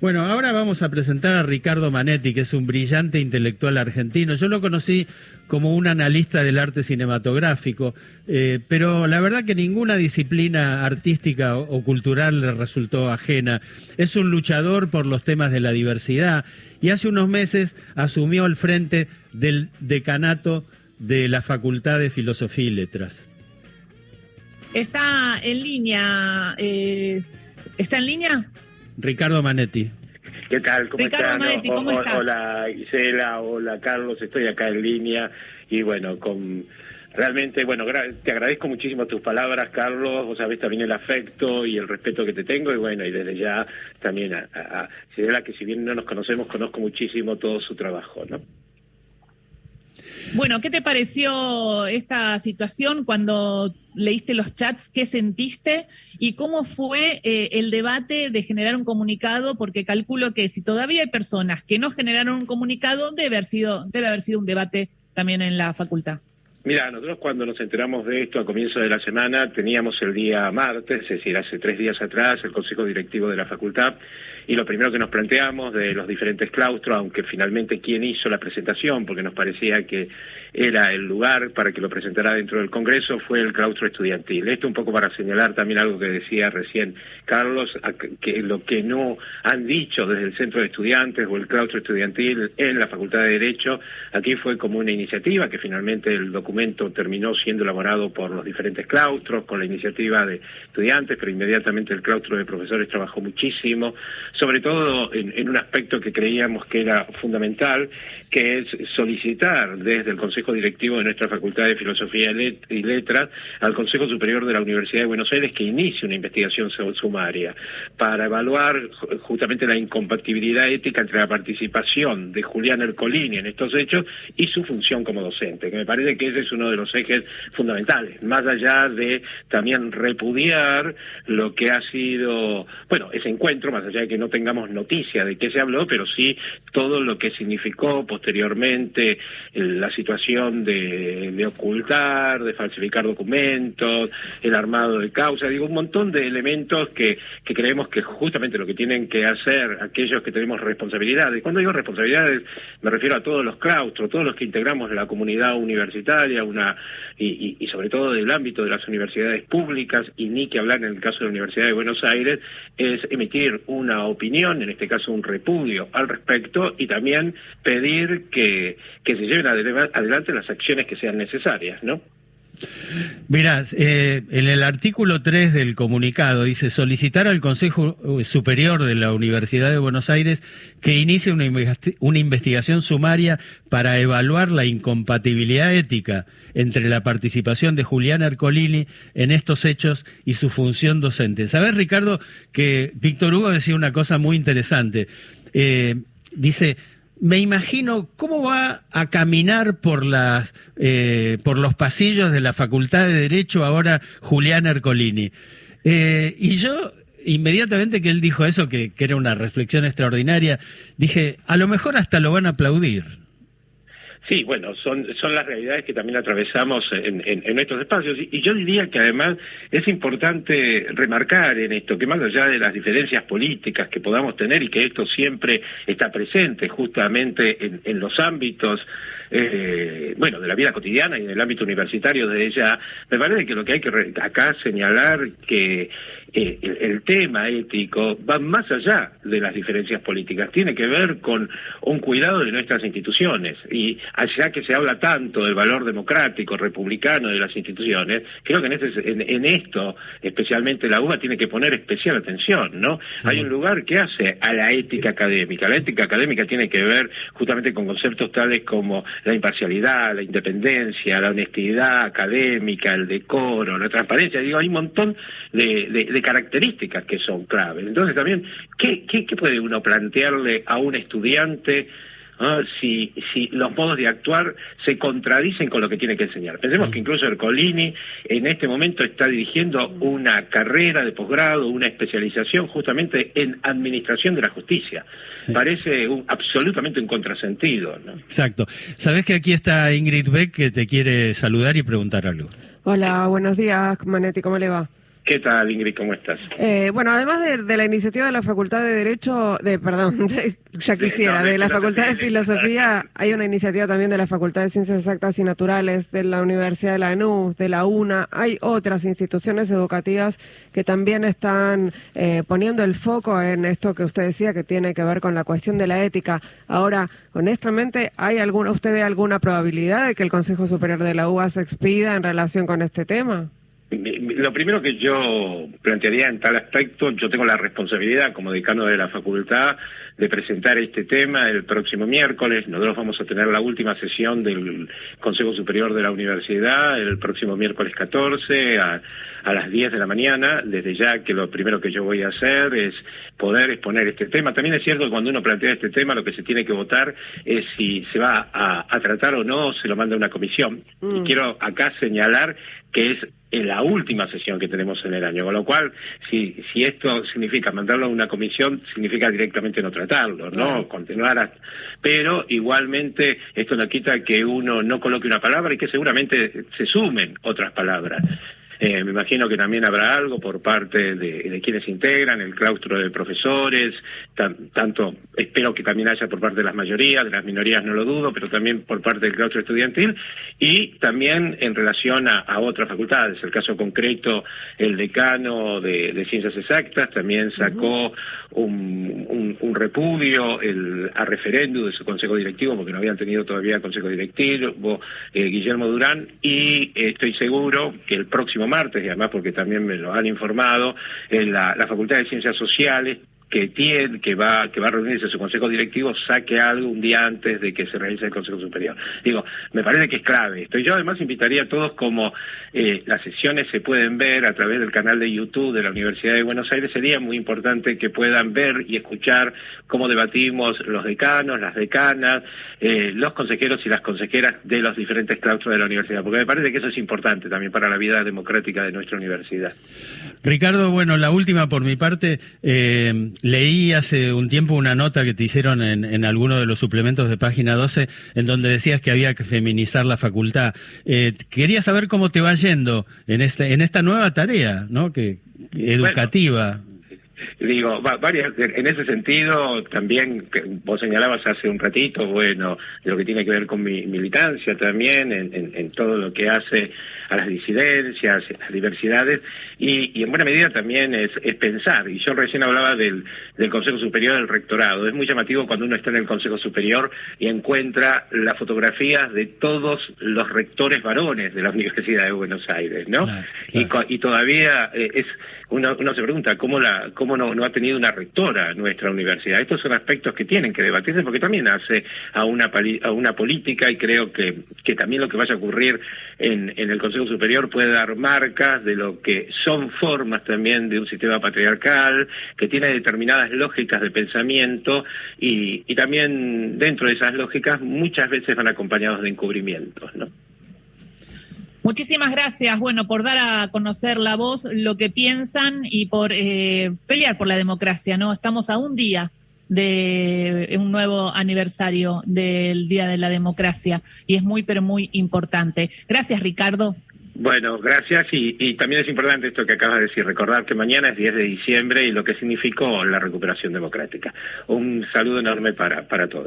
Bueno, ahora vamos a presentar a Ricardo Manetti, que es un brillante intelectual argentino. Yo lo conocí como un analista del arte cinematográfico, eh, pero la verdad que ninguna disciplina artística o, cultural le resultó ajena. Es un luchador por los temas de la diversidad y hace unos meses asumió el frente del decanato de la Facultad de Filosofía y Letras. Está en línea. Eh, ¿Está en línea? Ricardo Manetti. ¿Qué tal? ¿Cómo Ricardo Manetti, ¿cómo estás? Hola Isela, hola Carlos, estoy acá en línea y bueno, con realmente, bueno, te agradezco muchísimo tus palabras, Carlos, vos sabés también el afecto y el respeto que te tengo y bueno, y desde ya también a, a, a que si bien no nos conocemos, conozco muchísimo todo su trabajo, ¿no? Bueno, ¿qué te pareció esta situación cuando leíste los chats? ¿Qué sentiste? ¿Y cómo fue eh, el debate de generar un comunicado? Porque calculo que si todavía hay personas que no generaron un comunicado, debe haber sido, debe haber sido un debate también en la facultad. Mira, nosotros cuando nos enteramos de esto a comienzo de la semana, teníamos el día martes, es decir, hace tres días atrás, el Consejo Directivo de la Facultad, y lo primero que nos planteamos de los diferentes claustros, aunque finalmente quién hizo la presentación, porque nos parecía que era el lugar para que lo presentara dentro del Congreso, fue el claustro estudiantil. Esto un poco para señalar también algo que decía recién Carlos, que lo que no han dicho desde el Centro de Estudiantes o el claustro estudiantil en la Facultad de Derecho, aquí fue como una iniciativa que finalmente el documento terminó siendo elaborado por los diferentes claustros, con la iniciativa de estudiantes, pero inmediatamente el claustro de profesores trabajó muchísimo sobre todo en, un aspecto que creíamos que era fundamental, que es solicitar desde el Consejo Directivo de nuestra Facultad de Filosofía y Letras al Consejo Superior de la Universidad de Buenos Aires que inicie una investigación sumaria para evaluar justamente la incompatibilidad ética entre la participación de Julián Ercolini en estos hechos y su función como docente, que me parece que ese es uno de los ejes fundamentales, más allá de también repudiar lo que ha sido, bueno, ese encuentro, más allá de que no tengamos noticia de qué se habló, pero sí todo lo que significó posteriormente la situación de, ocultar, de falsificar documentos, el armado de causa, digo, un montón de elementos que, que creemos que justamente lo que tienen que hacer aquellos que tenemos responsabilidades. Cuando digo responsabilidades me refiero a todos los claustros, todos los que integramos la comunidad universitaria, una y, y, sobre todo del ámbito de las universidades públicas, y ni que hablar en el caso de la Universidad de Buenos Aires, es emitir una opinión, en este caso un repudio al respecto, y también pedir que, que se lleven adelante las acciones que sean necesarias, ¿no? Mirá, eh, en el artículo 3 del comunicado dice solicitar al Consejo Superior de la Universidad de Buenos Aires que inicie una, una investigación sumaria para evaluar la incompatibilidad ética entre la participación de Julián Ercolini en estos hechos y su función docente. ¿Sabes, Ricardo, que Víctor Hugo decía una cosa muy interesante? Eh, dice, me imagino cómo va a caminar por las eh, por los pasillos de la Facultad de Derecho ahora Julián Ercolini. Eh, y yo inmediatamente que él dijo eso, que, que era una reflexión extraordinaria, dije, a lo mejor hasta lo van a aplaudir. Sí, bueno, son, son las realidades que también atravesamos en, en, en espacios. Y, yo diría que además es importante remarcar en esto que más allá de las diferencias políticas que podamos tener y que esto siempre está presente justamente en, en los ámbitos eh, bueno, de la vida cotidiana y del ámbito universitario de ella, me parece que lo que hay que acá señalar que eh, el, tema ético va más allá de las diferencias políticas, tiene que ver con un cuidado de nuestras instituciones y allá que se habla tanto del valor democrático, republicano de las instituciones, creo que en, este, en, esto, especialmente la UBA, tiene que poner especial atención, ¿no? Hay un lugar que hace a la ética académica. La ética académica tiene que ver justamente con conceptos tales como la imparcialidad, la independencia, la honestidad académica, el decoro, la transparencia. Digo, hay un montón de, características que son claves. Entonces también, ¿qué, qué, puede uno plantearle a un estudiante? Si, si los modos de actuar se contradicen con lo que tiene que enseñar. Pensemos que incluso Ercolini en este momento está dirigiendo una carrera de posgrado, una especialización justamente en administración de la justicia. Parece un, absolutamente un contrasentido. ¿no? Exacto. Sabes que aquí está Ingrid Beck que te quiere saludar y preguntar algo. Hola, buenos días, Manetti, ¿cómo le va? ¿Qué tal, Ingrid? ¿Cómo estás? Eh, bueno, además de, la iniciativa de la Facultad de Derecho, de perdón, ya quisiera, de, la Facultad de Filosofía, hay una iniciativa también de la Facultad de Ciencias Exactas y Naturales, de la Universidad de Lanús, de la UNA. Hay otras instituciones educativas que también están eh, poniendo el foco en esto que usted decía, que tiene que ver con la cuestión de la ética. Ahora, honestamente, ¿hay alguna, usted ve alguna probabilidad de que el Consejo Superior de la UBA se expida en relación con este tema? Lo primero que yo plantearía en tal aspecto, yo tengo la responsabilidad como decano de la facultad de presentar este tema el próximo miércoles. Nosotros vamos a tener la última sesión del Consejo Superior de la Universidad el próximo miércoles 14 a, a las 10 de la mañana. Desde ya que lo primero que yo voy a hacer es poder exponer este tema. También es cierto que cuando uno plantea este tema lo que se tiene que votar es si se va a, tratar o no, se lo manda a una comisión. Y mm. quiero acá señalar que es la última sesión que tenemos en el año, con lo cual, si, si esto significa mandarlo a una comisión, significa directamente no tratarlo, ¿no? Continuar Pero igualmente esto no quita que uno no coloque una palabra y que seguramente se sumen otras palabras. Eh, me imagino que también habrá algo por parte de, quienes integran el claustro de profesores, tanto espero que también haya por parte de las mayorías, de las minorías no lo dudo, pero también por parte del claustro estudiantil y también en relación a, otras facultades. El caso concreto, el decano de, Ciencias Exactas también sacó un, repudio el, a referéndum de su consejo directivo, porque no habían tenido todavía consejo directivo, eh, Guillermo Durán, y estoy seguro que el próximo martes, y además porque también me lo han informado, en la, la Facultad de Ciencias Sociales que tiene, que va, que va a reunirse su consejo directivo, saque algo un día antes de que se realice el Consejo Superior. Digo, me parece que es clave esto. Yo además invitaría a todos, como eh, las sesiones se pueden ver a través del canal de YouTube de la Universidad de Buenos Aires, sería muy importante que puedan ver y escuchar cómo debatimos los decanos, las decanas, eh, los consejeros y las consejeras de los diferentes claustros de la universidad, porque me parece que eso es importante también para la vida democrática de nuestra universidad. Ricardo, bueno, la última por mi parte. Eh Leí hace un tiempo una nota que te hicieron en, en alguno de los suplementos de página 12 en donde decías que había que feminizar la facultad. Eh, quería saber cómo te va yendo en, este, en esta nueva tarea, ¿no? Que, educativa. Digo, varias, en ese sentido, también vos señalabas hace un ratito, bueno, de lo que tiene que ver con mi militancia también, en, en todo lo que hace a las disidencias, a las diversidades, y, en buena medida también es, pensar. Y yo recién hablaba del, del Consejo Superior del Rectorado. Es muy llamativo cuando uno está en el Consejo Superior y encuentra las fotografías de todos los rectores varones de la Universidad de Buenos Aires, ¿no? Y, y, todavía eh, es uno, uno, se pregunta cómo la cómo no, no ha tenido una rectora nuestra universidad. Estos son aspectos que tienen que debatirse porque también hace a una a una política y creo que, que también lo que vaya a ocurrir en, en el Consejo Superior puede dar marcas de lo que son formas también de un sistema patriarcal, que tiene determinadas lógicas de pensamiento y, y también dentro de esas lógicas muchas veces van acompañados de encubrimientos, ¿no? Muchísimas gracias, bueno, por dar a conocer la voz, lo que piensan y por eh, pelear por la democracia, ¿no? Estamos a un día de un nuevo aniversario del Día de la Democracia y es muy, pero muy importante. Gracias, Ricardo. Bueno, gracias. Y, también es importante esto que acabas de decir, recordar que mañana es 10 de diciembre y lo que significó la recuperación democrática. Un saludo enorme para, para todos.